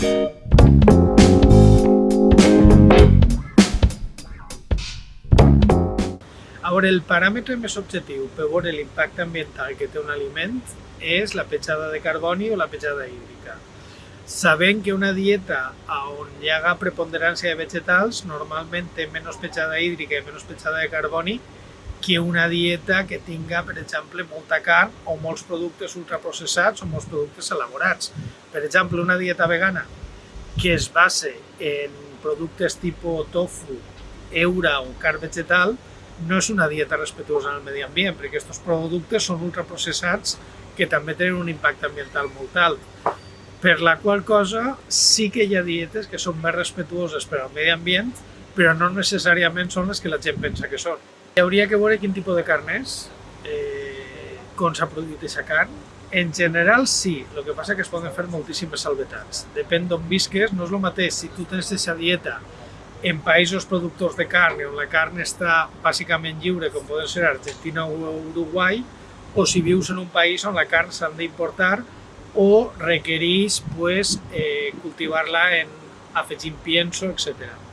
A veure, el paràmetre més objectiu per veure l'impacte ambiental que té un aliment és la petjada de carboni o la petjada hídrica. Sabent que una dieta on hi ha preponderància de vegetals normalment té menys petjada hídrica i menys petjada de carboni que una dieta que tinga, per exemple, molta carn o molts productes ultraprocessats o molts productes elaborats. Per exemple, una dieta vegana que es base en productes tipus tofu, eura o carn vegetal, no és una dieta respetuosa amb el medi ambient, perquè aquests productes són ultraprocessats que també tenen un impacte ambiental molt alt. Per la qual cosa sí que hi ha dietes que són més respetuoses per al medi ambient, però no necessàriament són les que la gent pensa que són. Hi hauria que veure quin tipus de carn és, eh, com s'ha produït aquesta carn. En general sí, el que passa que es poden fer moltíssimes salvetats. Depèn d'on visques, no és el mateix si tu tens aquesta dieta en països productors de carn, on la carn està bàsicament lliure, com poden ser Argentina o Uruguai, o si vius en un país on la carn s'han d'importar o requereix pues, eh, cultivar-la en afegint pienso, etc.